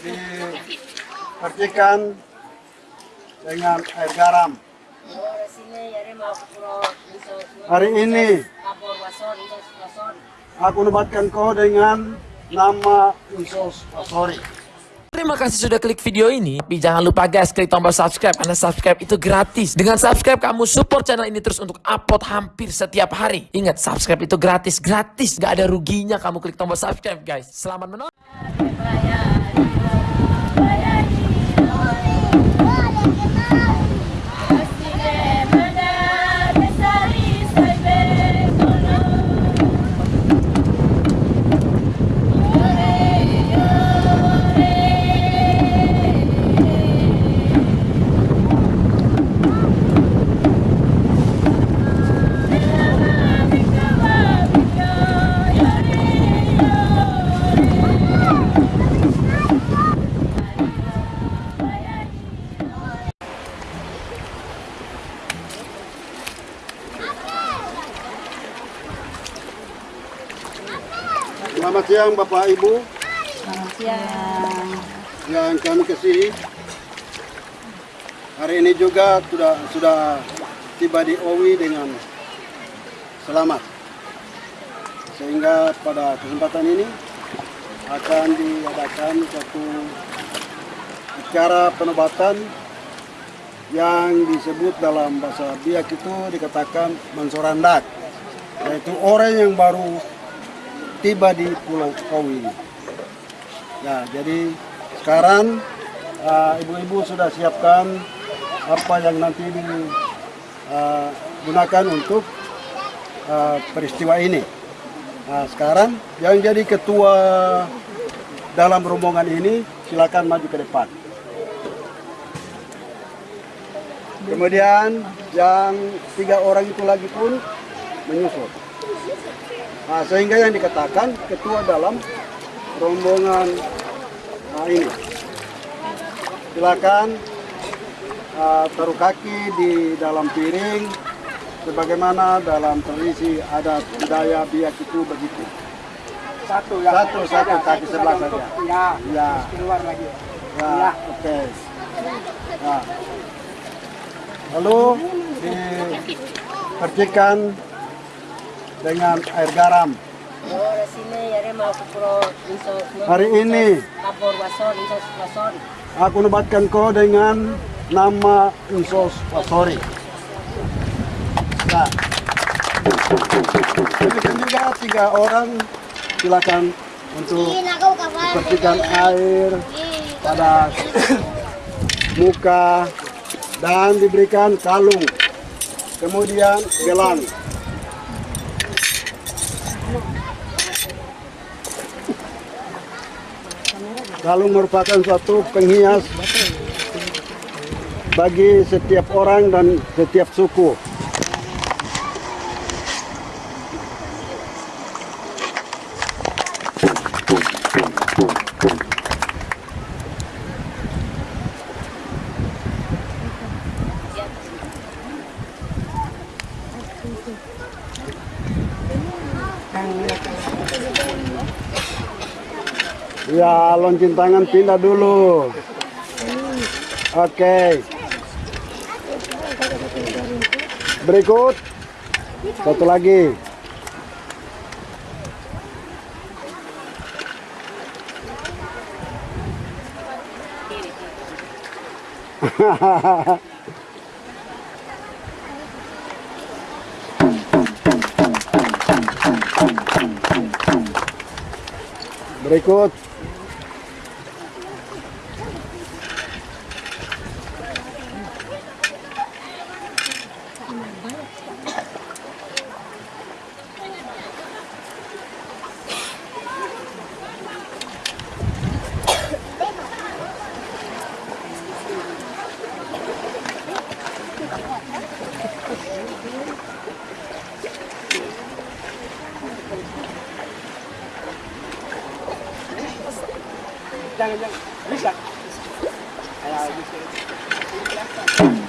dipercikan dengan air garam. Hari ini aku nobatkan kau dengan nama Insos Asori. Terima kasih sudah klik video ini. Tapi jangan lupa guys, klik tombol subscribe karena subscribe itu gratis. Dengan subscribe kamu support channel ini terus untuk upload hampir setiap hari. Ingat, subscribe itu gratis, gratis. Gak ada ruginya kamu klik tombol subscribe guys. Selamat menonton. Selamat siang Bapak Ibu Selamat siang. yang kami kasihi. Hari ini juga sudah sudah tiba di Owi dengan selamat. Sehingga pada kesempatan ini akan diadakan satu acara penobatan yang disebut dalam bahasa biak itu dikatakan mensorandak yaitu orang yang baru tiba di Pulau Owi. Ya, jadi sekarang uh, ibu-ibu sudah siapkan apa yang nanti digunakan untuk uh, peristiwa ini. Nah, sekarang yang jadi ketua dalam rombongan ini silakan maju ke depan. Kemudian yang tiga orang itu lagi pun menyusul. Nah, sehingga yang dikatakan ketua dalam rombongan nah ini. Silakan uh, taruh kaki di dalam piring sebagaimana dalam tradisi adat budaya biak itu begitu. Satu ya. Satu satu kaki sebelah saja. Ya. Ya, Keluar lagi. ya, oke. Nah. Lalu dipercikan dengan air garam. Hari ini aku nobatkan kau dengan nama Insos Asori. Nah, demikian juga tiga orang silakan untuk bersihkan air pada muka dan diberikan kalung, kemudian gelang. Kalung merupakan suatu penghias bagi setiap orang dan setiap suku. Ya, loncin tangan pindah dulu. Oke. Berikut. Satu lagi. Berikut.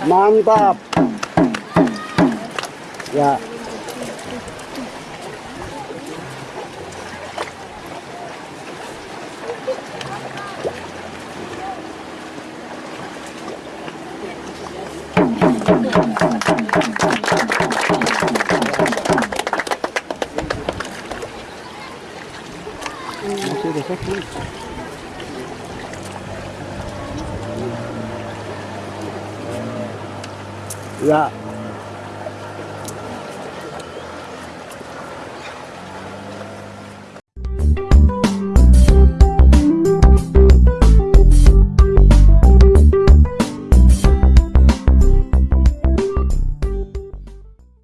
Mantap. Ya. Masih Ya,